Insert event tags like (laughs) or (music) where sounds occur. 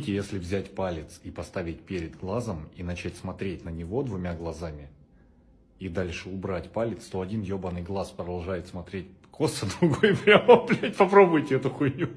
Если взять палец и поставить перед глазом и начать смотреть на него двумя глазами, и дальше убрать палец, то один ебаный глаз продолжает смотреть косо, (laughs) другой прямо, блядь, попробуйте эту хуйню.